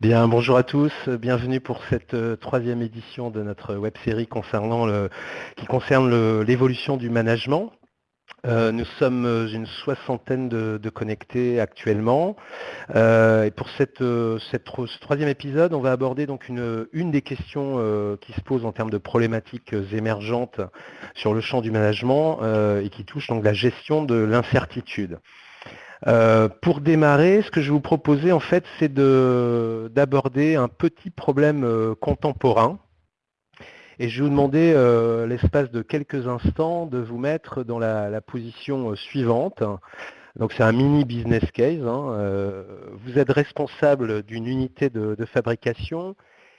Bien, bonjour à tous, bienvenue pour cette euh, troisième édition de notre web série concernant le, qui concerne l'évolution du management. Euh, nous sommes euh, une soixantaine de, connectés actuellement. et pour cette, ce troisième épisode, on va aborder donc une, une des questions qui se posent en termes de problématiques émergentes sur le champ du management et qui touche donc la gestion de l'incertitude. Euh, pour démarrer, ce que je vais vous proposer, en fait, c'est d'aborder un petit problème euh, contemporain. Et je vais vous demander, euh, l'espace de quelques instants, de vous mettre dans la, position suivante. Donc c'est un mini business case. Hein. vous êtes responsable d'une unité de, de, fabrication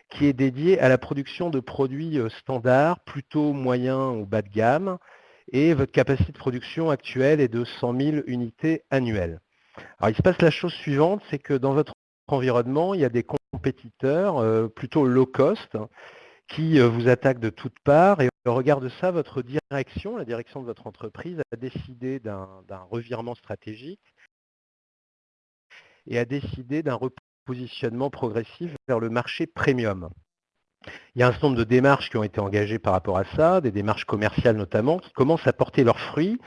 qui est dédiée à la production de produits standards, plutôt moyens ou bas de gamme, et votre capacité de production actuelle est de 100 000 unités annuelles. Alors il se passe la chose suivante, c'est que dans votre environnement, il y a des compétiteurs euh, plutôt low cost qui euh, vous attaquent de toutes parts et au regard de ça, votre direction, la direction de votre entreprise a décidé d'un revirement stratégique et a décidé d'un repositionnement progressif vers le marché premium. Il y a un certain nombre de démarches qui ont été engagées par rapport à ça, des démarches commerciales notamment, qui commencent à porter leurs fruits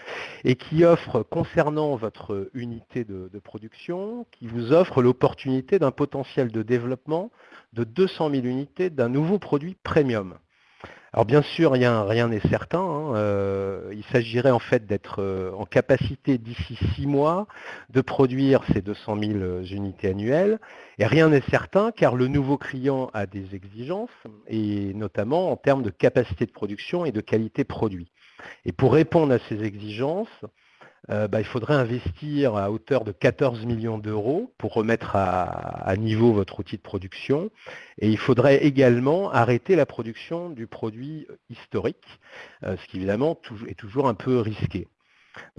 et qui offrent, concernant votre unité de, production, qui vous offrent l'opportunité d'un potentiel de développement de 200 000 unités d'un nouveau produit premium. Alors bien sûr, rien n'est certain. Hein, euh, il s'agirait en fait d'être euh, en capacité d'ici six mois de produire ces 200 000 euh, unités annuelles. Et rien n'est certain car le nouveau client a des exigences, et notamment en termes de capacité de production et de qualité produit. Et pour répondre à ces exigences, euh, bah, il faudrait investir à hauteur de 14 millions d'euros pour remettre à, niveau votre outil de production. Et il faudrait également arrêter la production du produit historique, euh, ce qui évidemment est toujours un peu risqué.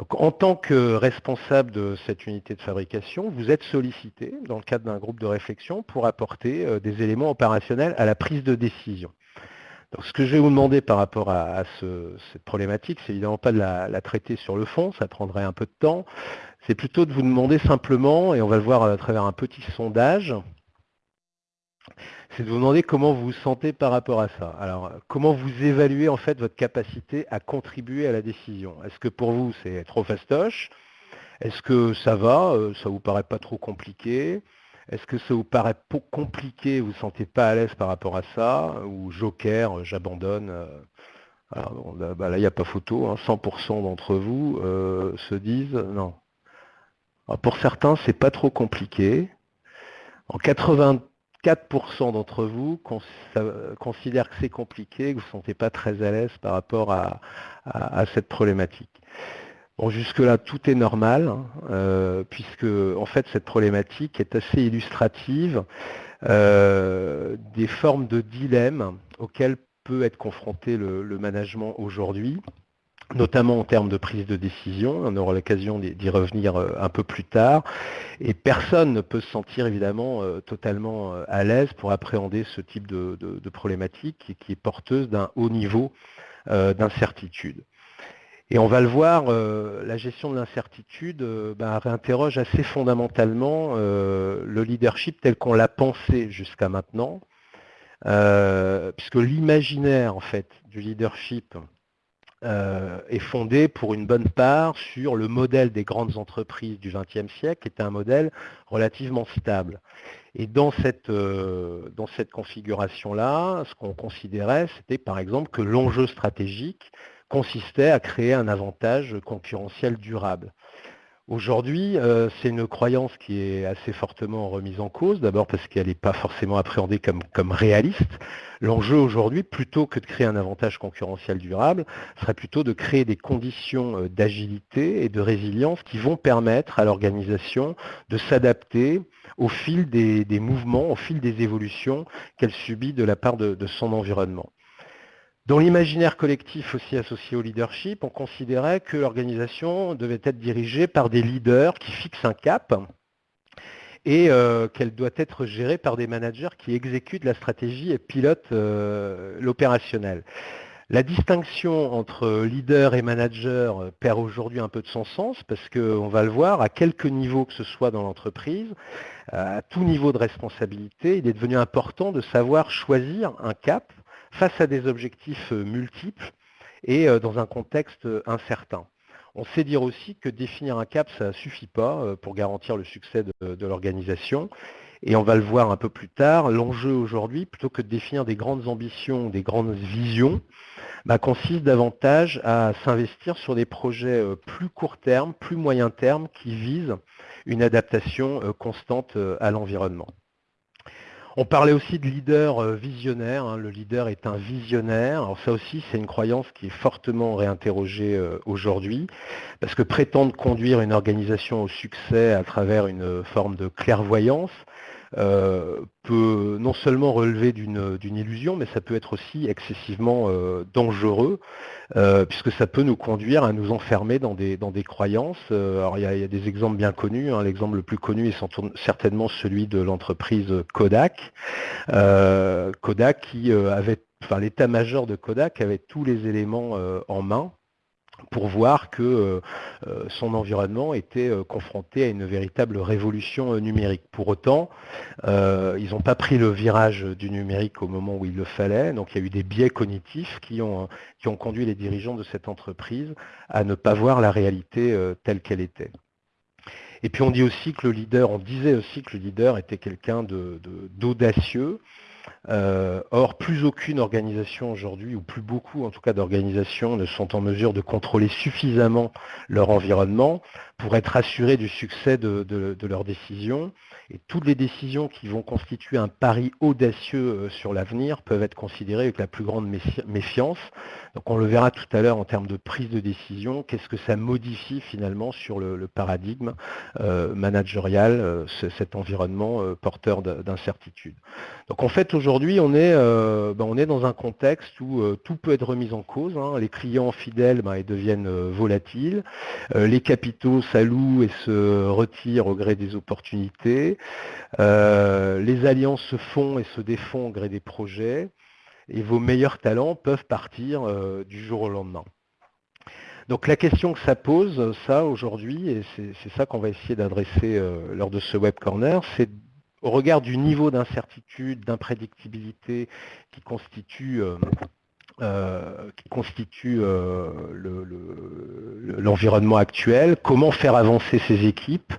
En tant que responsable de cette unité de fabrication, vous êtes sollicité dans le cadre d'un groupe de réflexion pour apporter euh, des éléments opérationnels à la prise de décision ce que je vais vous demander par rapport à, cette problématique, c'est évidemment pas de la, traiter sur le fond, ça prendrait un peu de temps. C'est plutôt de vous demander simplement, et on va le voir à travers un petit sondage, c'est de vous demander comment vous vous sentez par rapport à ça. Alors, comment vous évaluez en fait votre capacité à contribuer à la décision? Est-ce que pour vous c'est trop fastoche? Est-ce que ça va? Euh, Ça vous paraît pas trop compliqué? Est-ce que ça vous paraît compliqué, vous ne vous sentez pas à l'aise par rapport à ça Ou joker, euh, j'abandonne euh, bah, là, il n'y a pas photo, 100% hein, d'entre vous euh, se disent non. pour certains, c'est pas trop compliqué. En 84% d'entre vous considèrent que c'est compliqué, que vous ne vous sentez pas très à l'aise par rapport à cette problématique. Jusque-là, tout est normal, hein, euh, puisque en fait cette problématique est assez illustrative euh, des formes de dilemme auxquelles peut être confronté le, management aujourd'hui, notamment en termes de prise de décision. On aura l'occasion d'y revenir euh, un peu plus tard. Et personne ne peut se sentir évidemment totalement à l'aise pour appréhender ce type de problématique qui est porteuse d'un haut niveau d'incertitude. Et on va le voir, euh, la gestion de l'incertitude euh, ben, réinterroge assez fondamentalement euh, le leadership tel qu'on l'a pensé jusqu'à maintenant, puisque l'imaginaire en fait du leadership est fondé pour une bonne part sur le modèle des grandes entreprises du XXe siècle, qui était un modèle relativement stable. Et dans cette, dans cette configuration-là, ce qu'on considérait, c'était par exemple que l'enjeu stratégique consistait à créer un avantage concurrentiel durable. Aujourd'hui, euh, c'est une croyance qui est assez fortement remise en cause, d'abord parce qu'elle n'est pas forcément appréhendée comme, réaliste. L'enjeu aujourd'hui, plutôt que de créer un avantage concurrentiel durable, serait plutôt de créer des conditions euh, d'agilité et de résilience qui vont permettre à l'organisation de s'adapter au fil des, mouvements, au fil des évolutions qu'elle subit de la part de son environnement. Dans l'imaginaire collectif aussi associé au leadership, on considérait que l'organisation devait être dirigée par des leaders qui fixent un cap et euh, qu'elle doit être gérée par des managers qui exécutent la stratégie et pilotent euh, l'opérationnel. La distinction entre leader et manager perd aujourd'hui un peu de son sens parce qu'on va le voir, à quelque niveau que ce soit dans l'entreprise, à tout niveau de responsabilité, il est devenu important de savoir choisir un cap face à des objectifs multiples et dans un contexte incertain. On sait dire aussi que définir un cap, ça ne suffit pas pour garantir le succès de, l'organisation. Et on va le voir un peu plus tard, l'enjeu aujourd'hui, plutôt que de définir des grandes ambitions, des grandes visions, bah, consiste davantage à s'investir sur des projets euh, plus court terme, plus moyen terme, qui visent une adaptation euh, constante euh, à l'environnement. On parlait aussi de leader visionnaire. Hein. Le leader est un visionnaire. Alors ça aussi, c'est une croyance qui est fortement réinterrogée aujourd'hui, parce que prétendre conduire une organisation au succès à travers une forme de clairvoyance, euh, peut non seulement relever d'une illusion, mais ça peut être aussi excessivement euh, dangereux, euh, puisque ça peut nous conduire à nous enfermer dans des, dans des croyances. alors il y, a, des exemples bien connus, hein. l'exemple le plus connu est certainement celui de l'entreprise Kodak. Kodak qui avait, enfin l'état-major de Kodak avait tous les éléments en main pour voir que euh, euh, son environnement était euh, confronté à une véritable révolution numérique. Pour autant, ils n'ont pas pris le virage du numérique au moment où il le fallait, donc il y a eu des biais cognitifs qui ont, qui ont conduit les dirigeants de cette entreprise à ne pas voir la réalité telle qu'elle était. Et puis on dit aussi que le leader, on disait aussi que le leader était quelqu'un d'audacieux, euh, or, plus aucune organisation aujourd'hui, ou plus beaucoup en tout cas d'organisations, ne sont en mesure de contrôler suffisamment leur environnement pour être assurés du succès de, leurs décisions. Et toutes les décisions qui vont constituer un pari audacieux euh, sur l'avenir peuvent être considérées avec la plus grande méfiance. Donc on le verra tout à l'heure en termes de prise de décision, qu'est-ce que ça modifie finalement sur le, paradigme euh, managérial, cet environnement porteur d'incertitude? Donc en fait aujourd'hui on, est, ben, on est dans un contexte où tout peut être remis en cause. Hein. Les clients fidèles ben, ils deviennent volatiles, les capitaux s'allouent et se retirent au gré des opportunités, les alliances se font et se défont au gré des projets, et vos meilleurs talents peuvent partir du jour au lendemain. Donc la question que ça pose, ça aujourd'hui, et c'est ça qu'on va essayer d'adresser lors de ce web corner, c'est au regard du niveau d'incertitude, d'imprédictibilité qui constitue, euh, euh, qui constitue euh, l'environnement actuel, comment faire avancer ces équipes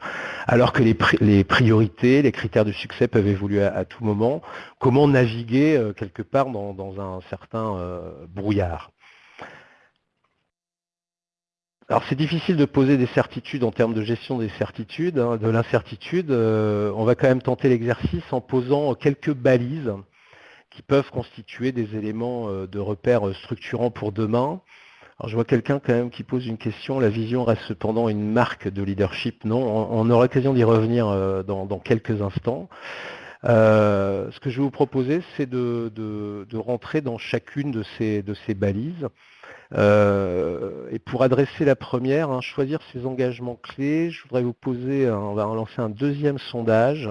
alors que les, priorités, les critères de succès peuvent évoluer à, tout moment, comment naviguer quelque part dans un certain brouillard. Alors c'est difficile de poser des certitudes en termes de gestion des certitudes, hein, de l'incertitude. Euh, on va quand même tenter l'exercice en posant quelques balises qui peuvent constituer des éléments euh, de repères structurants pour demain. Alors je vois quelqu'un quand même qui pose une question, la vision reste cependant une marque de leadership. Non, on, aura l'occasion d'y revenir euh, dans, quelques instants. ce que je vais vous proposer, c'est de, rentrer dans chacune de ces, de ces balises euh, et pour adresser la première, hein, choisir ses engagements clés, je voudrais vous poser, on va lancer un deuxième sondage.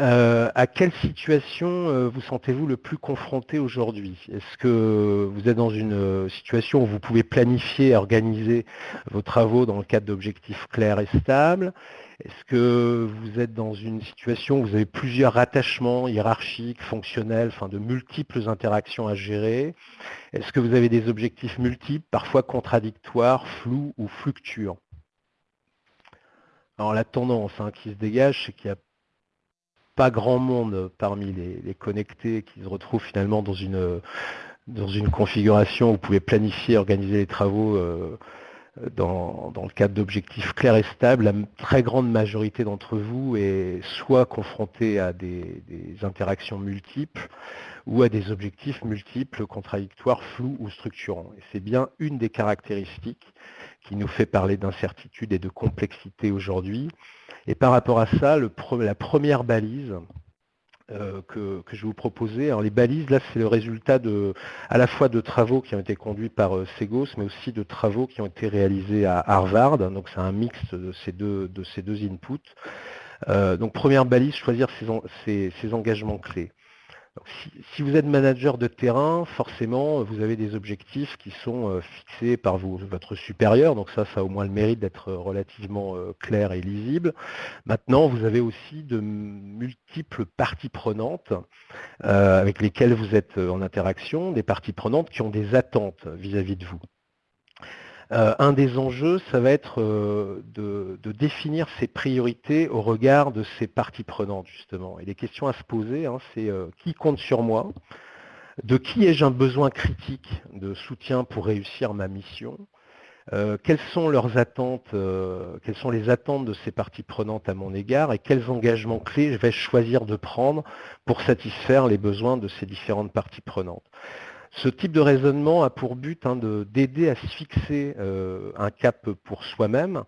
Euh, à quelle situation euh, vous sentez-vous le plus confronté aujourd'hui? Est-ce que vous êtes dans une situation où vous pouvez planifier et organiser vos travaux dans le cadre d'objectifs clairs et stables? Est-ce que vous êtes dans une situation où vous avez plusieurs rattachements hiérarchiques, fonctionnels, enfin de multiples interactions à gérer? Est-ce que vous avez des objectifs multiples, parfois contradictoires, flous ou fluctuants? Alors la tendance hein, qui se dégage, c'est qu'il n'y a pas grand monde parmi les, connectés qui se retrouvent finalement dans une, dans une configuration où vous pouvez planifier, organiser les travaux euh, dans, le cadre d'objectifs clairs et stables, la très grande majorité d'entre vous est soit confrontée à des, interactions multiples ou à des objectifs multiples, contradictoires, flous ou structurants. Et c'est bien une des caractéristiques qui nous fait parler d'incertitude et de complexité aujourd'hui. Et par rapport à ça, la première balise, euh, que, je vais vous proposer. Alors les balises, là, c'est le résultat à la fois de travaux qui ont été conduits par euh, Segos, mais aussi de travaux qui ont été réalisés à Harvard. Donc c'est un mix de ces deux, inputs. Euh, donc première balise, choisir ses, engagements clés. Si, vous êtes manager de terrain, forcément, vous avez des objectifs qui sont euh, fixés par votre supérieur. Donc ça, ça a au moins le mérite d'être relativement euh, clair et lisible. Maintenant, vous avez aussi de multiples parties prenantes euh, avec lesquelles vous êtes en interaction, des parties prenantes qui ont des attentes vis à -vis de vous. Euh, un des enjeux, ça va être euh, de, définir ses priorités au regard de ses parties prenantes, justement. Et les questions à se poser, hein, c'est euh, qui compte sur moi? De qui ai-je un besoin critique de soutien pour réussir ma mission? Quelles sont leurs attentes, quelles sont les attentes de ces parties prenantes à mon égard? Et quels engagements clés je vais choisir de prendre pour satisfaire les besoins de ces différentes parties prenantes? Ce type de raisonnement a pour but hein, d'aider à se fixer euh, un cap pour soi-même,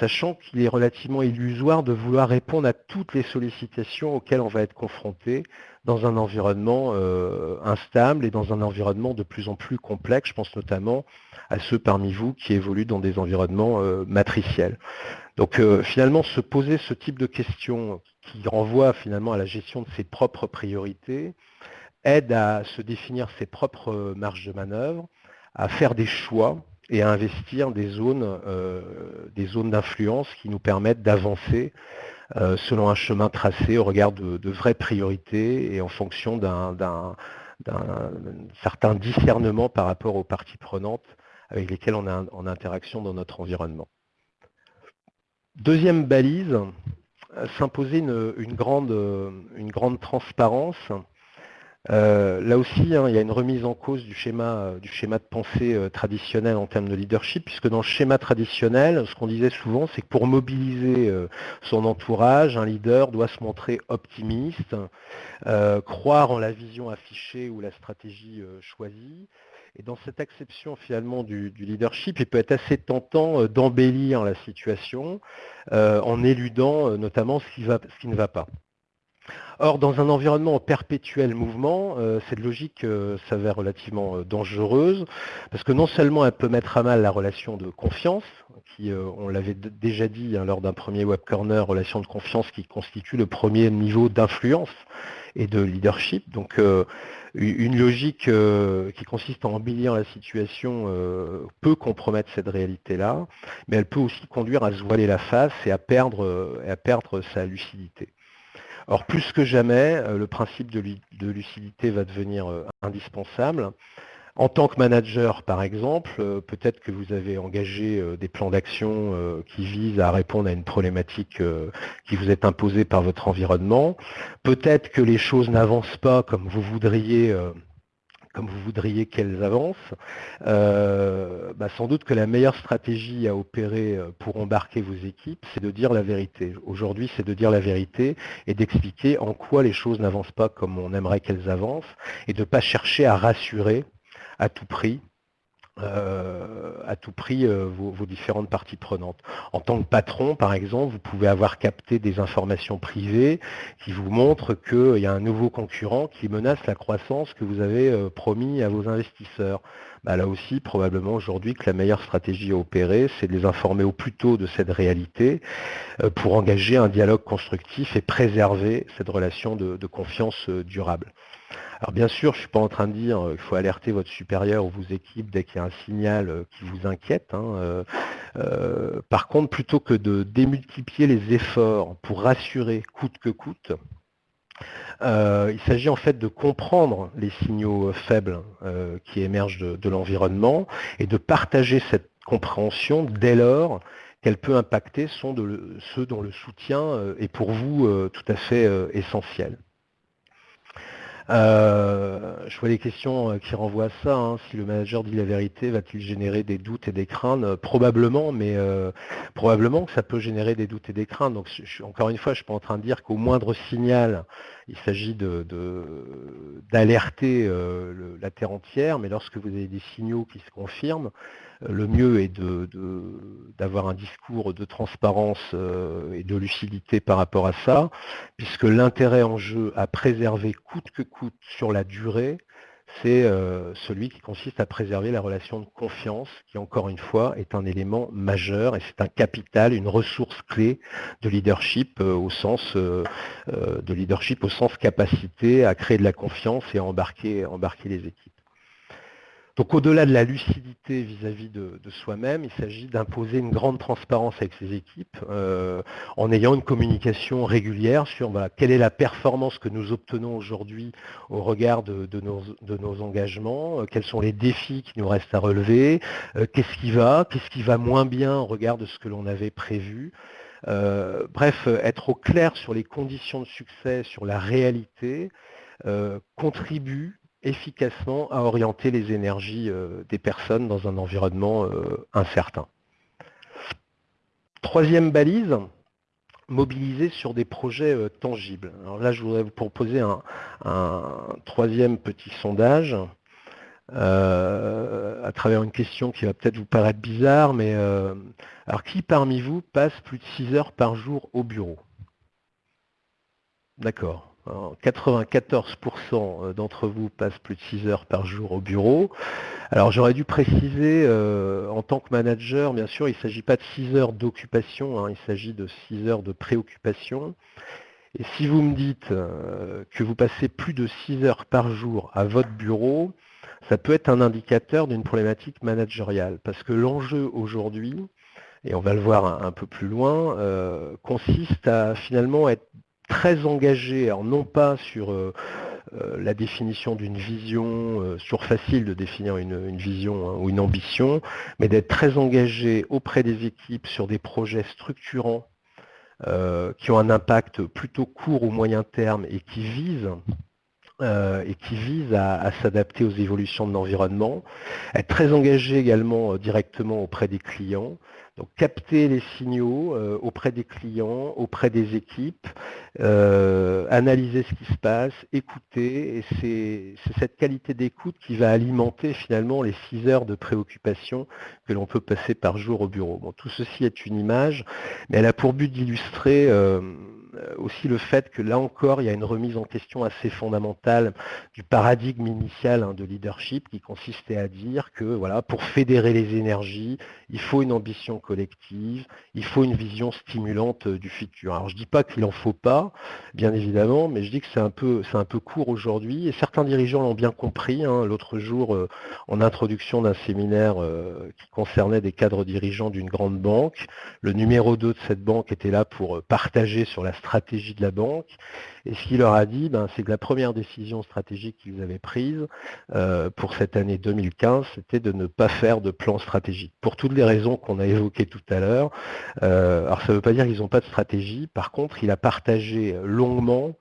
sachant qu'il est relativement illusoire de vouloir répondre à toutes les sollicitations auxquelles on va être confronté dans un environnement euh, instable et dans un environnement de plus en plus complexe. Je pense notamment à ceux parmi vous qui évoluent dans des environnements euh, matriciels. Donc finalement, se poser ce type de questions qui renvoie finalement à la gestion de ses propres priorités, aide à se définir ses propres euh, marges de manœuvre, à faire des choix et à investir des zones, euh, d'influence qui nous permettent d'avancer euh, selon un chemin tracé au regard de, vraies priorités et en fonction d'un certain discernement par rapport aux parties prenantes avec lesquelles on est en interaction dans notre environnement. Deuxième balise, s'imposer une grande transparence euh, là aussi, hein, il y a une remise en cause du schéma, euh, de pensée euh, traditionnel en termes de leadership, puisque dans le schéma traditionnel, ce qu'on disait souvent, c'est que pour mobiliser son entourage, un leader doit se montrer optimiste, croire en la vision affichée ou la stratégie choisie. Et dans cette acception finalement du, leadership, il peut être assez tentant d'embellir la situation en éludant notamment ce qui ne va pas. Or, dans un environnement en perpétuel mouvement, euh, cette logique euh, s'avère relativement euh, dangereuse, parce que non seulement elle peut mettre à mal la relation de confiance, qui, on l'avait déjà dit hein, lors d'un premier web corner, relation de confiance qui constitue le premier niveau d'influence et de leadership. Donc, une logique qui consiste à embellir la situation peut compromettre cette réalité-là, mais elle peut aussi conduire à se voiler la face et à perdre, et à perdre sa lucidité. Or, plus que jamais, euh, le principe de, lucidité va devenir euh, indispensable. En tant que manager, par exemple, euh, peut-être que vous avez engagé des plans d'action qui visent à répondre à une problématique qui vous est imposée par votre environnement. Peut-être que les choses n'avancent pas comme vous voudriez comme vous voudriez qu'elles avancent, bah, sans doute que la meilleure stratégie à opérer euh, pour embarquer vos équipes, c'est de dire la vérité. Aujourd'hui, c'est de dire la vérité et d'expliquer en quoi les choses n'avancent pas comme on aimerait qu'elles avancent et de ne pas chercher à rassurer à tout prix euh, à tout prix euh, vos, différentes parties prenantes. En tant que patron, par exemple, vous pouvez avoir capté des informations privées qui vous montrent qu'il y a un nouveau concurrent qui menace la croissance que vous avez promis à vos investisseurs. Bah, là aussi, probablement aujourd'hui que la meilleure stratégie à opérer, c'est de les informer au plus tôt de cette réalité pour engager un dialogue constructif et préserver cette relation de confiance durable. Alors bien sûr, je ne suis pas en train de dire qu'il faut alerter votre supérieur ou vos équipes dès qu'il y a un signal euh, qui vous inquiète. Hein, euh, euh, par contre, plutôt que de démultiplier les efforts pour rassurer coûte que coûte, il s'agit en fait de comprendre les signaux faibles qui émergent de, l'environnement et de partager cette compréhension dès lors qu'elle peut impacter ceux dont le soutien est pour vous tout à fait essentiel. Euh, je vois des questions euh, qui renvoient à ça. Hein. Si le manager dit la vérité, va-t-il générer des doutes et des craintes? Euh, Probablement, mais probablement que ça peut générer des doutes et des craintes. Donc, encore une fois, je ne suis pas en train de dire qu'au moindre signal, il s'agit d'alerter la terre entière, mais lorsque vous avez des signaux qui se confirment, le mieux est d'avoir un discours de transparence euh, et de lucidité par rapport à ça, puisque l'intérêt en jeu à préserver coûte que coûte sur la durée, c'est euh, celui qui consiste à préserver la relation de confiance, qui encore une fois est un élément majeur et c'est un capital, une ressource clé de leadership euh, au sens de leadership au sens capacité à créer de la confiance et à embarquer les équipes. Donc au-delà de la lucidité vis-à-vis de, soi-même, il s'agit d'imposer une grande transparence avec ses équipes euh, en ayant une communication régulière sur quelle est la performance que nous obtenons aujourd'hui au regard de, nos, engagements, euh, quels sont les défis qui nous restent à relever, euh, qu'est-ce qui va, qu'est-ce qui va moins bien au regard de ce que l'on avait prévu. bref, être au clair sur les conditions de succès, sur la réalité, contribue efficacement à orienter les énergies euh, des personnes dans un environnement euh, incertain. Troisième balise, mobiliser sur des projets euh, tangibles. Alors là, je voudrais vous proposer un, troisième petit sondage à travers une question qui va peut-être vous paraître bizarre, mais alors qui parmi vous passe plus de 6 heures par jour au bureau? D'accord. 94% d'entre vous passent plus de 6 heures par jour au bureau. Alors j'aurais dû préciser, euh, en tant que manager, bien sûr, il ne s'agit pas de 6 heures d'occupation, hein, il s'agit de 6 heures de préoccupation. Et si vous me dites euh, que vous passez plus de 6 heures par jour à votre bureau, ça peut être un indicateur d'une problématique managériale. Parce que l'enjeu aujourd'hui, et on va le voir un, peu plus loin, euh, consiste à finalement être très engagé, alors non pas sur euh, euh, la définition d'une vision, euh, sur facile de définir une, vision hein, ou une ambition, mais d'être très engagé auprès des équipes sur des projets structurants qui ont un impact plutôt court ou moyen terme et qui visent et qui à, s'adapter aux évolutions de l'environnement, être très engagé également directement auprès des clients, donc capter les signaux euh, auprès des clients, auprès des équipes, euh, analyser ce qui se passe, écouter, et c'est cette qualité d'écoute qui va alimenter finalement les 6 heures de préoccupation que l'on peut passer par jour au bureau. Bon, tout ceci est une image, mais elle a pour but d'illustrer euh, aussi le fait que là encore, il y a une remise en question assez fondamentale du paradigme initial hein, de leadership qui consistait à dire que voilà, pour fédérer les énergies, il faut une ambition collective, il faut une vision stimulante euh, du futur. Alors je ne dis pas qu'il n'en faut pas, bien évidemment, mais je dis que c'est un peu, court aujourd'hui, et certains dirigeants l'ont bien compris. Hein. L'autre jour, euh, en introduction d'un séminaire qui concernait des cadres dirigeants d'une grande banque, le numéro 2 de cette banque était là pour partager sur la stratégie de la banque. Et ce qu'il leur a dit, ben, c'est que la première décision stratégique qu'ils avaient prise euh, pour cette année 2015, c'était de ne pas faire de plan stratégique. Pour toutes les raisons qu'on a évoquées tout à l'heure. Euh, alors ça ne veut pas dire qu'ils n'ont pas de stratégie. Par contre, il a partagé longuement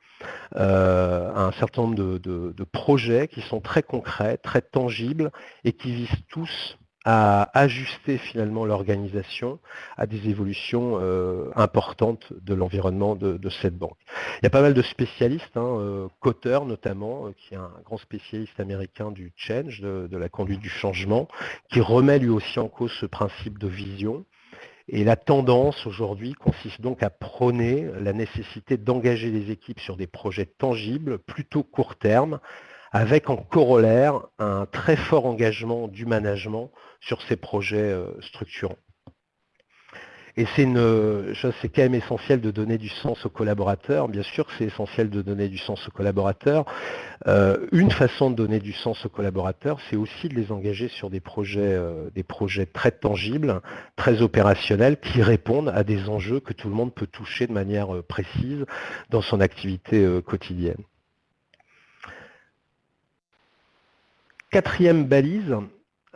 euh, un certain nombre de, projets qui sont très concrets, très tangibles et qui visent tous à ajuster finalement l'organisation à des évolutions euh, importantes de l'environnement de, cette banque. Il y a pas mal de spécialistes, hein, euh, Cotter notamment, euh, qui est un grand spécialiste américain du change, de, la conduite du changement, qui remet lui aussi en cause ce principe de vision. Et la tendance aujourd'hui consiste donc à prôner la nécessité d'engager les équipes sur des projets tangibles, plutôt court terme, avec en corollaire un très fort engagement du management sur ces projets euh, structurants. Et c'est quand même essentiel de donner du sens aux collaborateurs. Bien sûr que c'est essentiel de donner du sens aux collaborateurs. Euh, une façon de donner du sens aux collaborateurs, c'est aussi de les engager sur euh, des projets très tangibles, très opérationnels, qui répondent à des enjeux que tout le monde peut toucher de manière précise dans son activité quotidienne. Quatrième balise,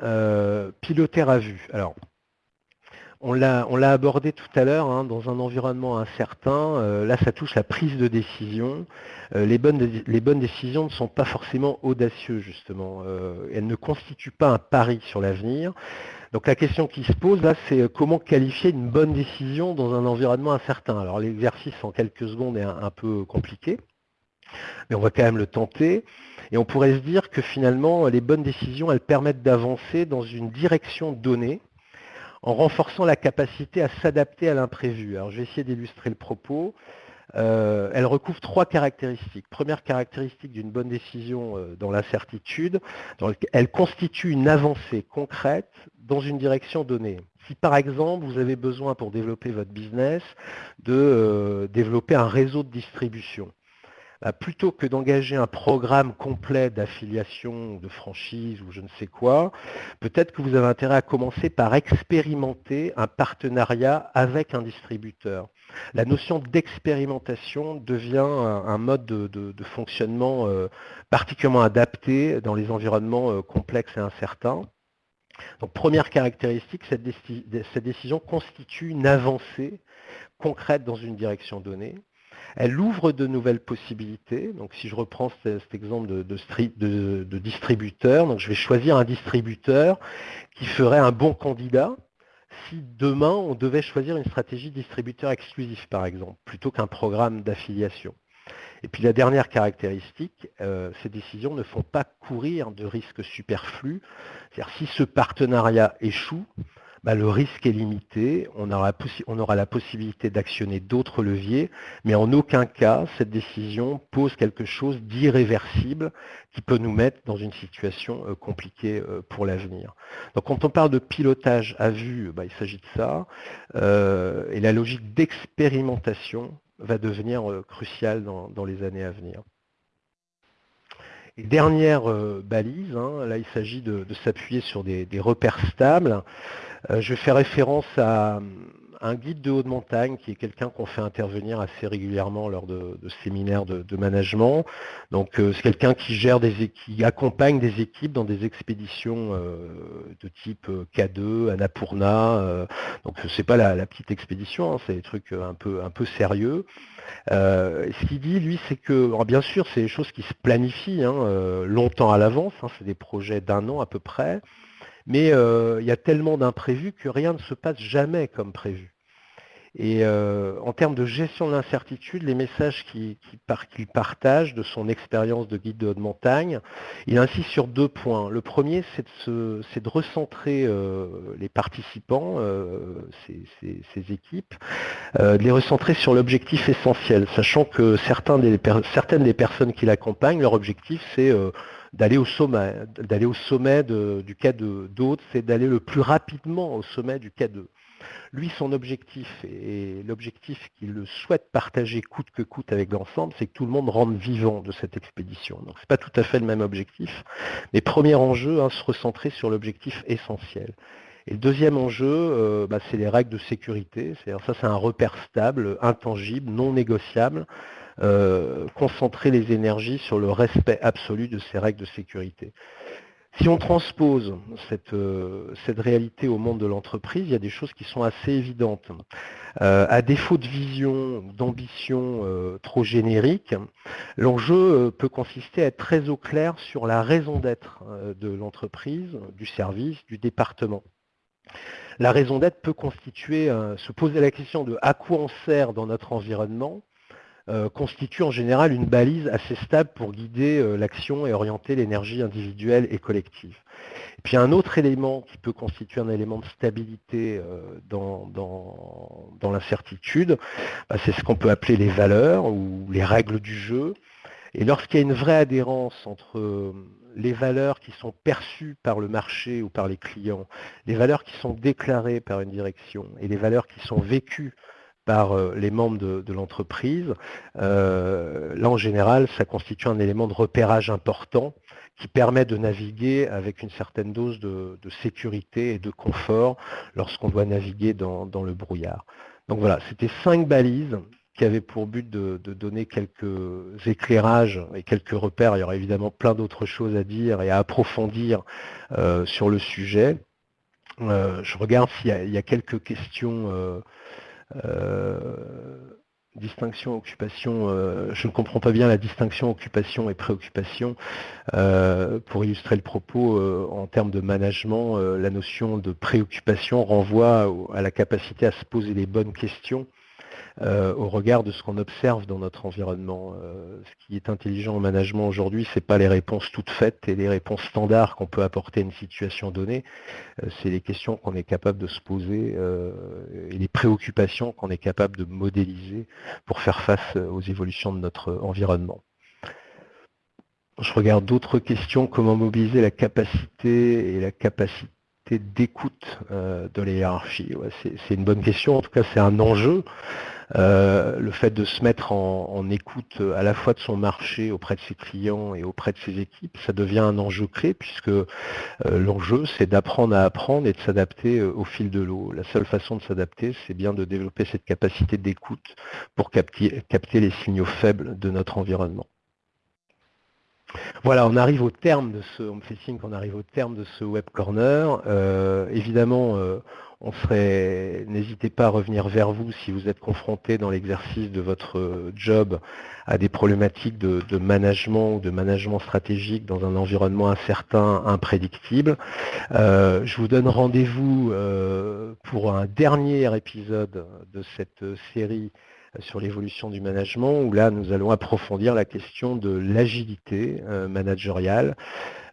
euh, piloter à vue. Alors, on l'a abordé tout à l'heure, hein, dans un environnement incertain, euh, là ça touche la prise de décision. Euh, les, bonnes, les, bonnes, décisions ne sont pas forcément audacieuses justement, elles ne constituent pas un pari sur l'avenir. Donc la question qui se pose là, c'est comment qualifier une bonne décision dans un environnement incertain? Alors l'exercice en quelques secondes est un peu compliqué, mais on va quand même le tenter. Et on pourrait se dire que finalement, les bonnes décisions, elles permettent d'avancer dans une direction donnée en renforçant la capacité à s'adapter à l'imprévu. Alors je vais essayer d'illustrer le propos. euh, elle recouvre trois caractéristiques. Première caractéristique d'une bonne décision euh, dans l'incertitude, elle constitue une avancée concrète dans une direction donnée. Si par exemple vous avez besoin pour développer votre business de euh, développer un réseau de distribution, bah, plutôt que d'engager un programme complet d'affiliation, de franchise ou je ne sais quoi, peut-être que vous avez intérêt à commencer par expérimenter un partenariat avec un distributeur. La notion d'expérimentation devient un, mode de, fonctionnement euh, particulièrement adapté dans les environnements euh, complexes et incertains. Donc première caractéristique, cette, décision constitue une avancée concrète dans une direction donnée. Elle ouvre de nouvelles possibilités. Donc si je reprends cet, exemple de, distributeur, je vais choisir un distributeur qui ferait un bon candidat si demain on devait choisir une stratégie distributeur exclusif, par exemple, plutôt qu'un programme d'affiliation. Et puis la dernière caractéristique, euh, ces décisions ne font pas courir de risques superflus. C'est-à-dire si ce partenariat échoue, bah, le risque est limité, on aura, la possibilité d'actionner d'autres leviers, mais en aucun cas cette décision pose quelque chose d'irréversible qui peut nous mettre dans une situation euh, compliquée euh, pour l'avenir. Donc quand on parle de pilotage à vue, bah, il s'agit de ça, et la logique d'expérimentation va devenir euh, crucial dans, les années à venir. Dernière euh, balise, hein, là il s'agit de, s'appuyer sur des, repères stables. Euh, je fais référence à, un guide de haute montagne qui est quelqu'un qu'on fait intervenir assez régulièrement lors de, séminaires de, management. Donc euh, c'est quelqu'un qui gère des qui accompagne des équipes dans des expéditions euh, de type euh, K2, Annapurna. donc c'est pas la, petite expédition, hein, c'est des trucs un peu un peu sérieux. ce qu'il dit, lui, c'est que, bien sûr, c'est des choses qui se planifient hein, longtemps à l'avance, hein, c'est des projets d'un an à peu près, mais euh, il y a tellement d'imprévus que rien ne se passe jamais comme prévu. Et euh, en termes de gestion de l'incertitude, les messages qu'il partage de son expérience de guide de haute montagne, il insiste sur deux points. Le premier, c'est de, recentrer euh, les participants, ces, équipes, de les recentrer sur l'objectif essentiel, sachant que certaines des personnes qui l'accompagnent, leur objectif, c'est d'aller au sommet, d'aller au sommet du K2. D'autres, c'est d'aller le plus rapidement au sommet du K2. Lui, son objectif, et l'objectif qu'il souhaite partager coûte que coûte avec l'ensemble, c'est que tout le monde rentre vivant de cette expédition. Donc, ce n'est pas tout à fait le même objectif. Mais premier enjeu, hein, se recentrer sur l'objectif essentiel. Et le deuxième enjeu, euh, bah, c'est les règles de sécurité. C'est-à-dire ça, c'est un repère stable, intangible, non négociable, concentrer les énergies sur le respect absolu de ces règles de sécurité. Si on transpose cette, euh, réalité au monde de l'entreprise, il y a des choses qui sont assez évidentes. Euh, à défaut de vision, d'ambition trop générique, l'enjeu peut consister à être très au clair sur la raison d'être de l'entreprise, du service, du département. La raison d'être peut constituer, se poser la question de à quoi on sert dans notre environnement, euh, constitue en général une balise assez stable pour guider euh, l'action et orienter l'énergie individuelle et collective. Puis un autre élément qui peut constituer un élément de stabilité euh, dans, l'incertitude, bah, c'est ce qu'on peut appeler les valeurs ou les règles du jeu. Et lorsqu'il y a une vraie adhérence entre les valeurs qui sont perçues par le marché ou par les clients, les valeurs qui sont déclarées par une direction et les valeurs qui sont vécues par euh, les membres de, l'entreprise, euh, là en général, ça constitue un élément de repérage important qui permet de naviguer avec une certaine dose de, sécurité et de confort lorsqu'on doit naviguer dans, le brouillard. Donc voilà, c'était cinq balises qui avaient pour but de, donner quelques éclairages et quelques repères. Il y aura évidemment plein d'autres choses à dire et à approfondir euh, sur le sujet. je regarde s'il y, a quelques questions distinction, occupation, euh, je ne comprends pas bien la distinction occupation et préoccupation. Euh, pour illustrer le propos, en termes de management, la notion de préoccupation renvoie à la capacité à se poser les bonnes questions euh, au regard de ce qu'on observe dans notre environnement. Euh, ce qui est intelligent en management aujourd'hui, ce n'est pas les réponses toutes faites et les réponses standards qu'on peut apporter à une situation donnée, euh, c'est les questions qu'on est capable de se poser et les préoccupations qu'on est capable de modéliser pour faire face aux évolutions de notre environnement. Je regarde d'autres questions, comment mobiliser la capacité et la capacité d'écoute de la hiérarchie? C'est une bonne question, en tout cas c'est un enjeu. Euh, le fait de se mettre en, écoute à la fois de son marché auprès de ses clients et auprès de ses équipes, ça devient un enjeu clé puisque euh, l'enjeu c'est d'apprendre à apprendre et de s'adapter euh, au fil de l'eau. La seule façon de s'adapter, c'est bien de développer cette capacité d'écoute pour capter, les signaux faibles de notre environnement. Voilà, on arrive au terme de ce, on me fait signe qu'on arrive au terme de ce web corner. évidemment, on serait, n'hésitez pas à revenir vers vous si vous êtes confronté dans l'exercice de votre job à des problématiques de, management ou de management stratégique dans un environnement incertain, imprédictible. Euh, je vous donne rendez-vous euh, pour un dernier épisode de cette série sur l'évolution du management, où là, nous allons approfondir la question de l'agilité euh, managériale.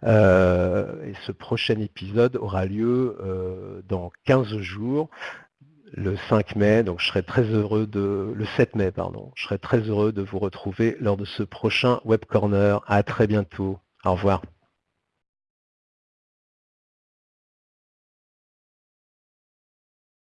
Euh, et ce prochain épisode aura lieu euh, dans 15 jours, le 5 mai, donc je serai très heureux de, le 7 mai, pardon, je serai très heureux de vous retrouver lors de ce prochain Web Corner. À très bientôt. Au revoir.